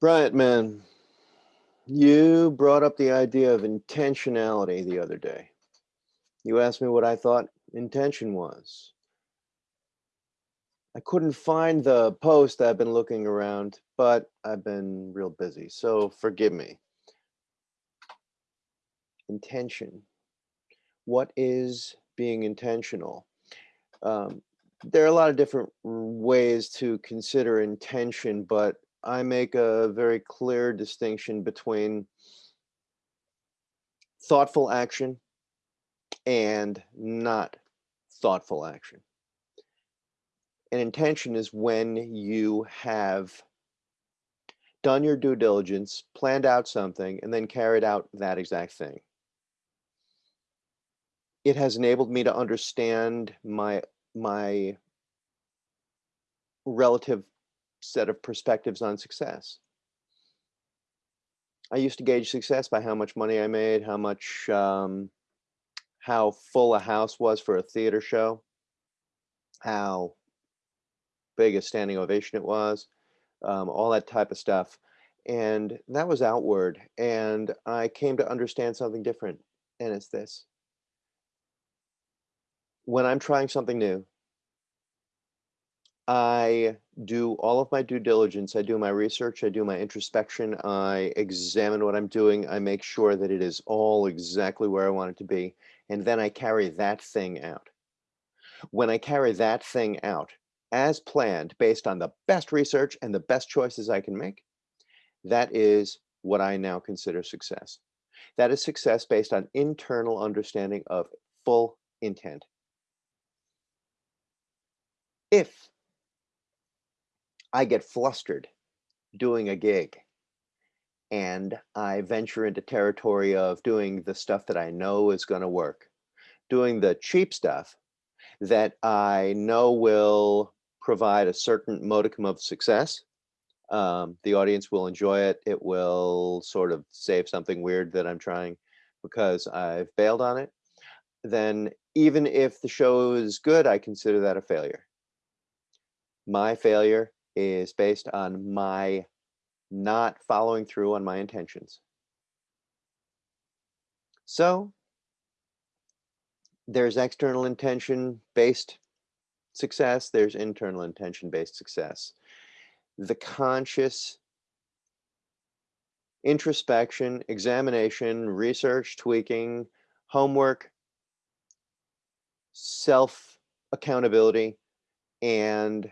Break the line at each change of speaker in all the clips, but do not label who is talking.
Bryant, man, you brought up the idea of intentionality the other day. You asked me what I thought intention was. I couldn't find the post I've been looking around, but I've been real busy, so forgive me. Intention. What is being intentional? Um, there are a lot of different ways to consider intention, but I make a very clear distinction between thoughtful action and not thoughtful action. An intention is when you have done your due diligence, planned out something, and then carried out that exact thing. It has enabled me to understand my my relative set of perspectives on success. I used to gauge success by how much money I made, how much, um, how full a house was for a theater show, how big a standing ovation it was, um, all that type of stuff. And that was outward. And I came to understand something different. And it's this. When I'm trying something new, I do all of my due diligence. I do my research. I do my introspection. I examine what I'm doing. I make sure that it is all exactly where I want it to be. And then I carry that thing out. When I carry that thing out as planned, based on the best research and the best choices I can make, that is what I now consider success. That is success based on internal understanding of full intent. If I get flustered doing a gig and I venture into territory of doing the stuff that I know is going to work, doing the cheap stuff that I know will provide a certain modicum of success. Um, the audience will enjoy it. It will sort of save something weird that I'm trying because I've bailed on it. Then even if the show is good, I consider that a failure. My failure is based on my not following through on my intentions. So there's external intention based success, there's internal intention based success. The conscious introspection, examination, research, tweaking, homework, self accountability, and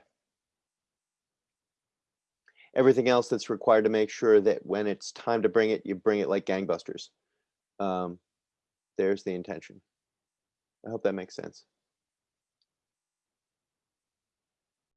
everything else that's required to make sure that when it's time to bring it, you bring it like gangbusters. Um, there's the intention. I hope that makes sense.